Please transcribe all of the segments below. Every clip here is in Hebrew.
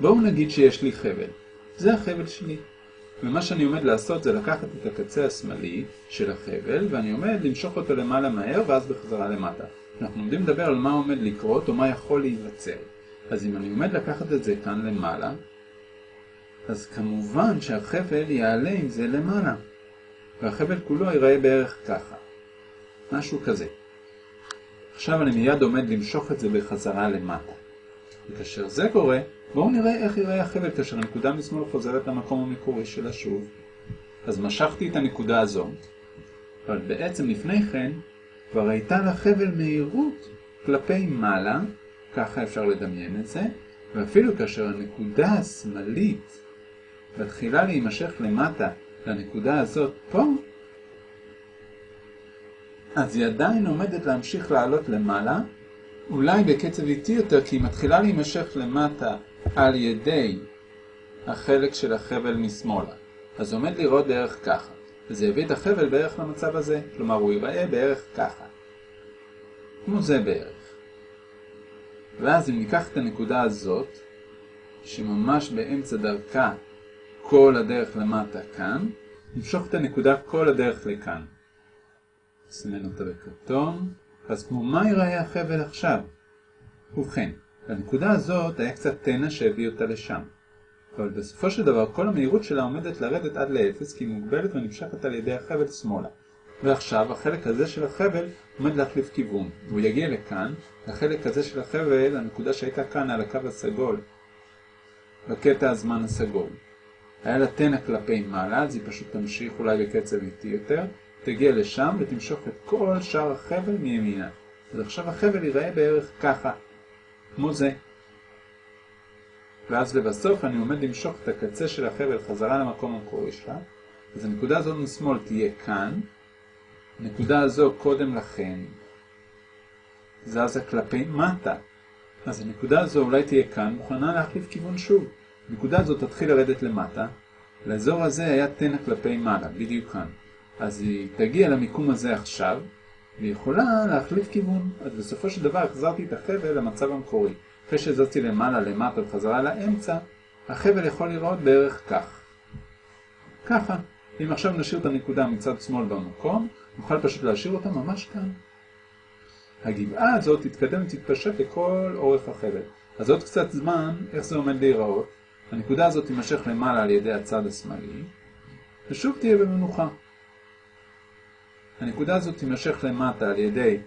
בואו נגיד שיש לי חבל. זה החבל שלי. ומה שאני עומד לעשות זה לקחת את הקצה השמאלי של החבל, ואני עומד למשוך אותו למעלה מהר ואז בחזרה למטה. אנחנו עומדים לדבר על מה עומד לקרות או מה יכול להיווצר. אז אם אני עומד לקחת את זה כאן למעלה, אז כמובן שהחבל יעלה עם זה למעלה. והחבל כולו ייראה בערך ככה. משהו כזה. עכשיו אני מיד עומד למשוך את זה בחזרה למטה. וכאשר זה קורה, בואו נראה איך ייראה החבל כאשר הנקודה משמאל חוזרת למקום המקורי שלה שוב. אז משכתי את הנקודה הזו, אבל בעצם לפני כן כבר הייתה לחבל מהירות כלפי מעלה, ככה אפשר לדמיין את זה, ואפילו כאשר הנקודה השמאלית מתחילה להימשך למטה לנקודה הזאת פה, אז היא עדיין עומדת להמשיך לעלות למעלה, אולי בקצב איטי יותר, כי היא מתחילה להימשך למטה על ידי החלק של החבל משמאלה. אז עומד לראות בערך ככה. וזה הביא את החבל בערך למצב הזה, כלומר הוא ייראה בערך ככה. כמו זה בערך. ואז אם ניקח את הנקודה הזאת, שממש באמצע דרכה כל הדרך למטה כאן, נמשוך את הנקודה כל הדרך לכאן. נסמן אותה בכרטון, אז כמו מה ייראה החבל עכשיו? ובכן, לנקודה הזאת היה קצת תנע שהביא אותה לשם. אבל בסופו של דבר כל המהירות שלה עומדת לרדת עד לאפס כי היא מוגבלת ונמשכת על ידי החבל שמאלה. ועכשיו החלק הזה של החבל עומד להחליף כיוון. הוא יגיע לכאן, לחלק הזה של החבל, הנקודה שהייתה כאן על הקו הסגול, בקטע הזמן הסגול. היה לה תנע כלפי מעלה, אז היא פשוט תמשיך אולי בקצב איטי יותר, תגיע לשם ותמשוך את כל שאר החבל מימינה. אז עכשיו החבל ייראה בערך ככה, כמו זה. ואז לבסוף אני עומד למשוך את הקצה של החבל חזרה למקום המקורי שלה, אז הנקודה הזו משמאל תהיה כאן, הנקודה הזו קודם לכן זזה כלפי מטה, אז הנקודה הזו אולי תהיה כאן, מוכנה להחליף כיוון שוב. הנקודה הזו תתחיל לרדת למטה, לאזור הזה היה תנע כלפי מעלה, בדיוק כאן. אז היא תגיע למיקום הזה עכשיו, והיא יכולה להחליף כיוון. אז בסופו של דבר החזרתי את החבל למצב המקורי. אחרי שזזתי למעלה, למטה וחזרה לאמצע, החבל יכול לראות בערך כך. ככה. אם עכשיו נשאיר את הנקודה מצד שמאל במקום, נוכל פשוט להשאיר אותה ממש כאן. הגבעה הזאת תתקדם ותתפשט לכל אורך החבל. אז עוד קצת זמן, איך זה עומד להיראות? הנקודה הזאת תימשך למעלה על ידי הצד השמאלי, ושוב תהיה במנוחה. הנקודה הזאת תימשך למטה על ידי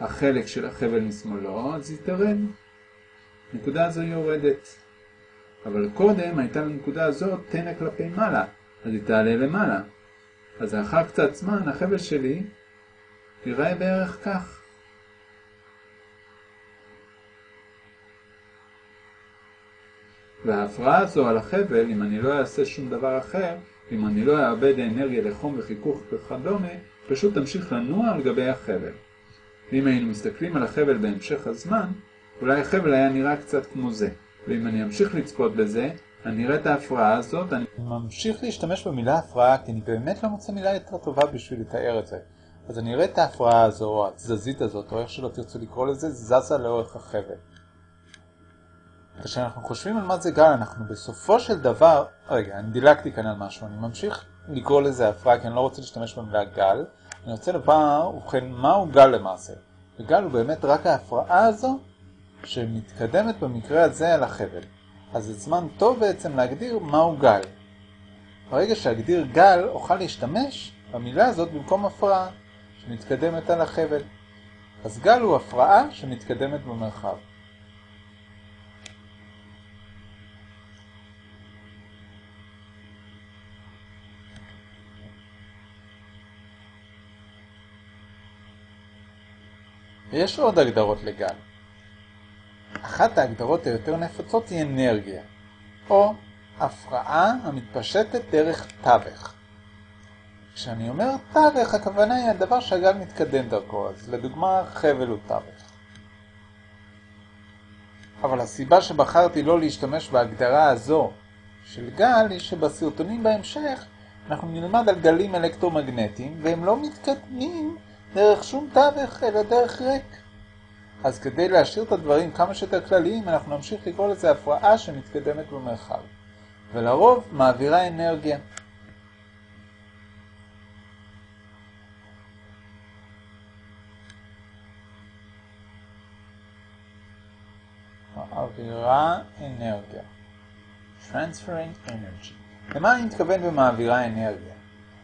החלק של החבל משמאלו, אז היא תרד. הנקודה הזו יורדת. אבל קודם הייתה לנקודה הזאת תנע כלפי מעלה, אז היא תעלה למעלה. אז לאחר קצת זמן החבל שלי ייראה בערך כך. וההפרעה הזו על החבל, אם אני לא אעשה שום דבר אחר, אם אני לא אאבד אנרגיה לחום וחיכוך וכדומה, פשוט תמשיך לנוע על גבי החבל. ואם היינו מסתכלים על החבל בהמשך הזמן, אולי החבל היה נראה קצת כמו זה. ואם אני אמשיך לצפות בזה, אני אראה את ההפרעה הזאת, אני ממשיך להשתמש במילה הפרעה, כי אני באמת לא מוצא מילה יותר טובה בשביל לתאר את זה. אז אני אראה את ההפרעה הזו, או התזזית הזאת, או איך שלא תרצו לקרוא לזה, זזה לאורך החבל. כשאנחנו חושבים על מה זה גל, אנחנו בסופו של דבר... רגע, אני דילגתי כאן על משהו, אני ממשיך לקרוא לזה הפרעה, כי אני לא רוצה להשתמש במילה גל. אני רוצה לומר, ובכן, מהו גל למעשה? וגל הוא באמת רק ההפרעה הזו שמתקדמת במקרה הזה על החבל. אז זה זמן טוב בעצם להגדיר מהו גל. ברגע שאגדיר גל, אוכל להשתמש במילה הזאת במקום הפרעה שמתקדמת על החבל. אז גל הוא הפרעה שמתקדמת במרחב. ויש עוד הגדרות לגל. אחת ההגדרות היותר נפוצות היא אנרגיה, או הפרעה המתפשטת דרך תווך. כשאני אומר תווך, הכוונה היא הדבר שהגל מתקדם דרכו, אז לדוגמה חבל הוא תווך. אבל הסיבה שבחרתי לא להשתמש בהגדרה הזו של גל היא שבסרטונים בהמשך אנחנו נלמד על גלים אלקטרומגנטיים והם לא מתקדמים דרך שום תווך, אלא דרך ריק. אז כדי להשאיר את הדברים כמה שיותר כלליים, אנחנו נמשיך לקרוא לזה הפרעה שמתקדמת במרחב. ולרוב מעבירה אנרגיה. מעבירה אנרגיה. Transferring Energy. למה אני מתכוון במעבירה אנרגיה?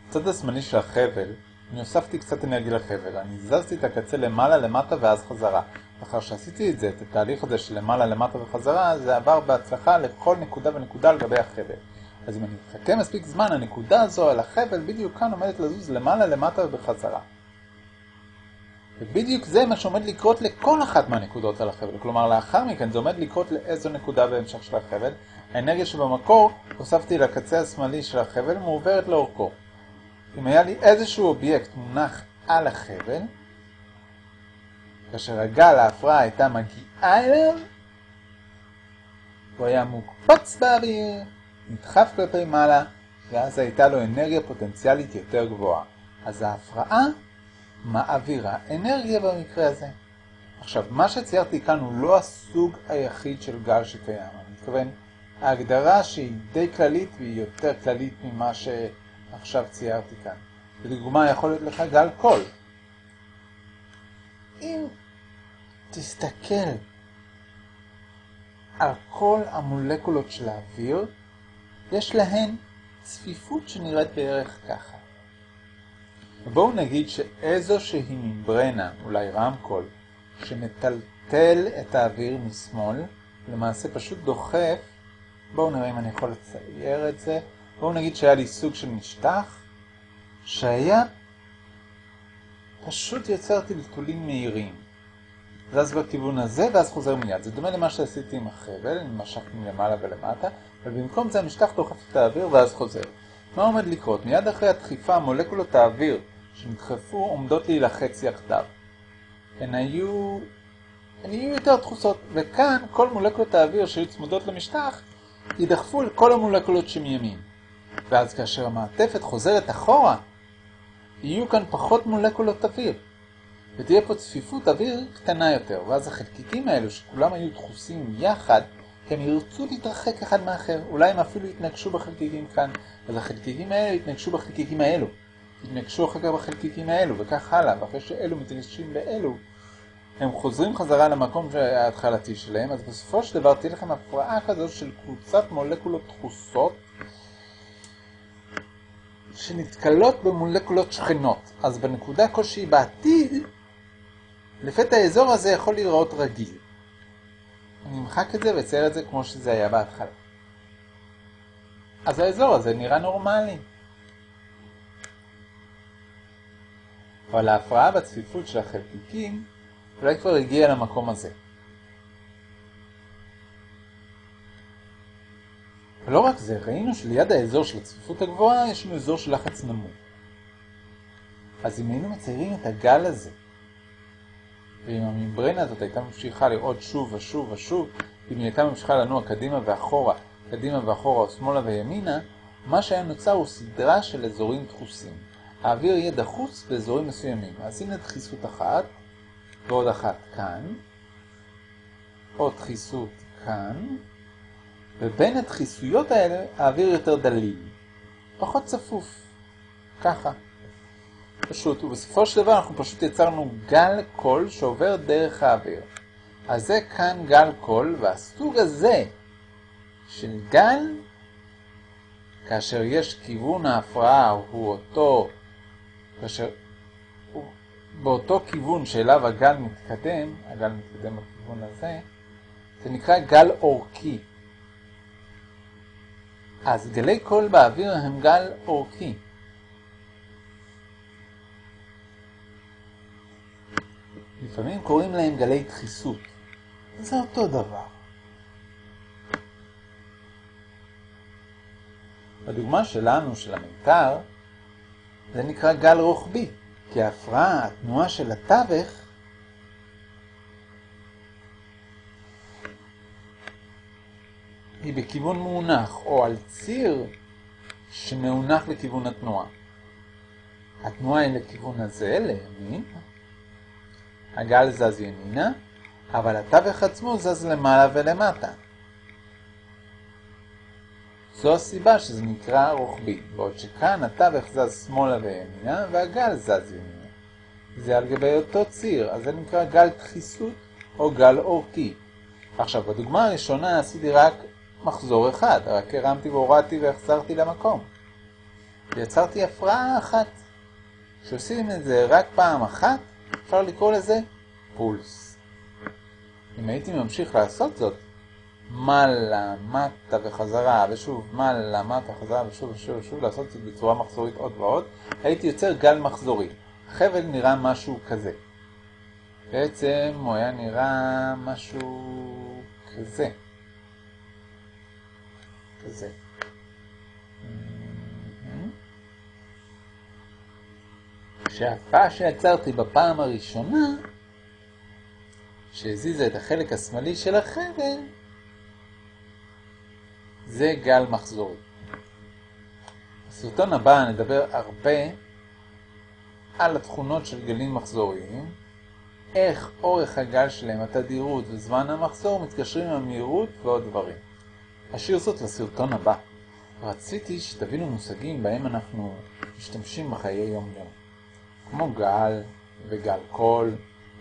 בצד השמאלי של החבל, אני הוספתי קצת אנרגיה לחבל. אני זזתי את הקצה למעלה, למטה ואז חזרה. לאחר שעשיתי את זה, את התהליך הזה של למעלה, למטה וחזרה, זה עבר בהצלחה לכל נקודה ונקודה על גבי החבל. אז אם אני מחכה מספיק זמן, הנקודה הזו על החבל בדיוק כאן עומדת לזוז למעלה, למטה ובחזרה. ובדיוק זה מה שעומד לקרות לכל אחת מהנקודות על החבל. כלומר, לאחר מכן זה עומד לקרות לאיזו נקודה בהמשך של החבל. האנרגיה שבמקור הוספתי לקצה השמאלי של החבל מעוברת לאורכו. אם היה לי איזשהו אובייקט מונח על החבל, כאשר הגל ההפרעה הייתה מגיעה אליו, הוא היה מוקפץ באוויר, נדחף כלפי מעלה, ואז הייתה לו אנרגיה פוטנציאלית יותר גבוהה. אז ההפרעה מעבירה אנרגיה במקרה הזה. עכשיו, מה שציירתי כאן הוא לא הסוג היחיד של גל שקיים. אני מתכוון, ההגדרה שהיא די כללית והיא יותר כללית ממה שעכשיו ציירתי כאן. לדוגמה, יכול להיות לך גל קול. אם תסתכל על כל המולקולות של האוויר, יש להן צפיפות שנראית בערך ככה. בואו נגיד שאיזושהי ממברנה, אולי רמקול, שמטלטל את האוויר משמאל, למעשה פשוט דוחף, בואו נראה אם אני יכול לצייר את זה, בואו נגיד שהיה לי סוג של משטח, שהיה פשוט יוצר טלטולים מהירים. זז בכיוון הזה ואז חוזר מיד. זה דומה למה שעשיתי עם החבל, אני משכתי מלמעלה ולמטה, ובמקום זה המשטח דוחף את האוויר ואז חוזר. מה עומד לקרות? מיד אחרי הדחיפה מולקולות האוויר שנדחפו עומדות להילחץ יחדיו. הן היו... הן יהיו יותר דחוסות, וכאן כל מולקולות האוויר שהיו צמודות למשטח יידחפו אל כל המולקולות שמימין. ואז כאשר המעטפת חוזרת אחורה, יהיו כאן פחות מולקולות אוויר. ותהיה פה צפיפות אוויר קטנה יותר, ואז החלקיקים האלו שכולם היו דחוסים יחד, הם ירצו להתרחק אחד מאחר, אולי הם אפילו יתנגשו בחלקיקים כאן, אז החלקיקים האלו יתנגשו בחלקיקים האלו, יתנגשו אחר כך בחלקיקים האלו, וכך הלאה, ואחרי שאלו מתנגשים באלו, הם חוזרים חזרה למקום ההתחלתי שלהם, אז בסופו של דבר תהיה לכם הפרעה כזו של קבוצת מולקולות דחוסות, שנתקלות במולקולות שכנות. אז בנקודה כלשהי בעתיד, לפתע האזור הזה יכול להיראות רגיל. אני אמחק את זה ואצייר את זה כמו שזה היה בהתחלה. אז האזור הזה נראה נורמלי. אבל ההפרעה בצפיפות של החלקיקים אולי כבר הגיעה למקום הזה. ולא רק זה, ראינו שליד האזור של הצפיפות הגבוהה יש לנו אזור של לחץ נמוך. אז אם היינו מציירים את הגל הזה, ואם הממברנה הזאת הייתה ממשיכה לראות שוב ושוב ושוב, אם היא הייתה ממשיכה לנוע קדימה ואחורה, קדימה ואחורה או שמאלה וימינה, מה שהיה נוצר הוא סדרה של אזורים דחוסים. האוויר יהיה דחוס באזורים מסוימים. אז הנה דחיסות אחת, ועוד אחת כאן, עוד דחיסות כאן, ובין הדחיסויות האלה האוויר יותר דליל, פחות צפוף, ככה. פשוט, ובסופו של דבר אנחנו פשוט יצרנו גל קול שעובר דרך האוויר. אז זה כאן גל קול, והסוג הזה של גל, כאשר יש כיוון ההפרעה הוא אותו, כאשר הוא באותו כיוון שאליו הגל מתקדם, הגל מתקדם בכיוון הזה, זה נקרא גל אורכי. אז גלי קול באוויר הם גל אורכי. לפעמים קוראים להם גלי דחיסות. זה אותו דבר. בדוגמה שלנו, של המיתר, זה נקרא גל רוחבי, כי ההפרעה, התנועה של התווך, היא בכיוון מאונח, או על ציר שמאונח לכיוון התנועה. התנועה היא לכיוון הזה, לימין, הגל זז ימינה, אבל התווך עצמו זז למעלה ולמטה. זו הסיבה שזה נקרא רוחבי, בעוד שכאן התווך זז שמאלה וימינה והגל זז ימינה. זה על גבי אותו ציר, אז זה נקרא גל דחיסות או גל אורכי. עכשיו, בדוגמה הראשונה עשיתי רק מחזור אחד, רק הרמתי והורדתי והחזרתי למקום. ויצרתי הפרעה אחת. כשעושים את זה רק פעם אחת, אפשר לקרוא לזה פולס. אם הייתי ממשיך לעשות זאת, מעלה, מטה וחזרה, ושוב מעלה, מטה, חזרה, ושוב ושוב ושוב, לעשות את זה בצורה מחזורית עוד ועוד, הייתי יוצר גל מחזורי. החבל נראה משהו כזה. בעצם הוא היה נראה משהו כזה. כזה. כשההפעה שיצרתי בפעם הראשונה, שהזיזה את החלק השמאלי של החבל, זה גל מחזורי. בסרטון הבא נדבר הרבה על התכונות של גלים מחזוריים, איך אורך הגל שלהם, התדירות וזמן המחזור מתקשרים עם המהירות ועוד דברים. אשאיר זאת לסרטון הבא. רציתי שתבינו מושגים בהם אנחנו משתמשים בחיי יום-יום. כמו גל וגל קול.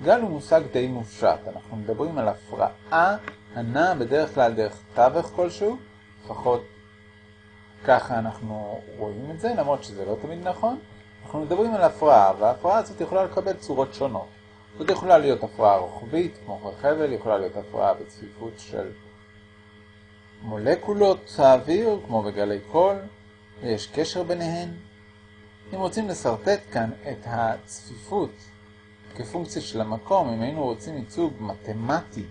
גל הוא מושג די מופשט. אנחנו מדברים על הפרעה הנעה בדרך כלל דרך תווך כלשהו, לפחות ככה אנחנו רואים את זה, למרות שזה לא תמיד נכון. אנחנו מדברים על הפרעה, וההפרעה הזאת יכולה לקבל צורות שונות. זאת יכולה להיות הפרעה רוחבית, כמו חבל, יכולה להיות הפרעה בצפיפות של מולקולות האוויר, כמו בגלי קול, ויש קשר ביניהן. אם רוצים לסרטט כאן את הצפיפות כפונקציה של המקום, אם היינו רוצים ייצוג מתמטי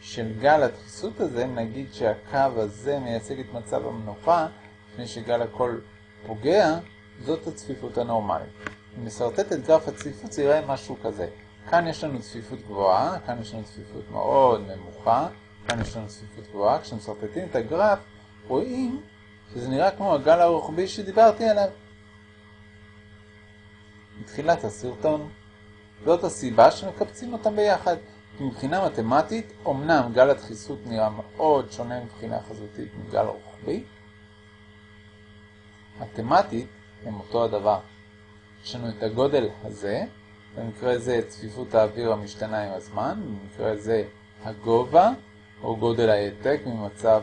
של גל הדחיסות הזה, נגיד שהקו הזה מייצג את מצב המנוחה, לפני שגל הקול פוגע, זאת הצפיפות הנורמלית. אם נסרטט את גרף הצפיפות זה יראה משהו כזה. כאן יש לנו צפיפות גבוהה, כאן יש לנו צפיפות מאוד נמוכה, כאן יש לנו צפיפות גבוהה. כשמסרטטים את הגרף רואים שזה נראה כמו הגל הרוחבי שדיברתי עליו. מתחילת הסרטון. זאת הסיבה שמקבצים אותם ביחד. מבחינה מתמטית, אמנם גל הדחיסות נראה מאוד שונה מבחינה חזותית מגל רוחבי. מתמטית הם אותו הדבר. יש לנו את הגודל הזה, במקרה זה צפיפות האוויר המשתנה עם הזמן, במקרה זה הגובה או גודל העתק ממצב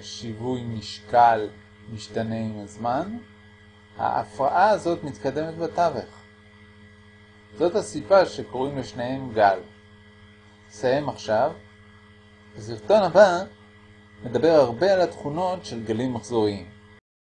שיווי משקל משתנה עם הזמן. ההפרעה הזאת מתקדמת בתווך. זאת הסיבה שקוראים לשניהם גל. נסיים עכשיו. בסרטון הבא נדבר הרבה על התכונות של גלים מחזוריים.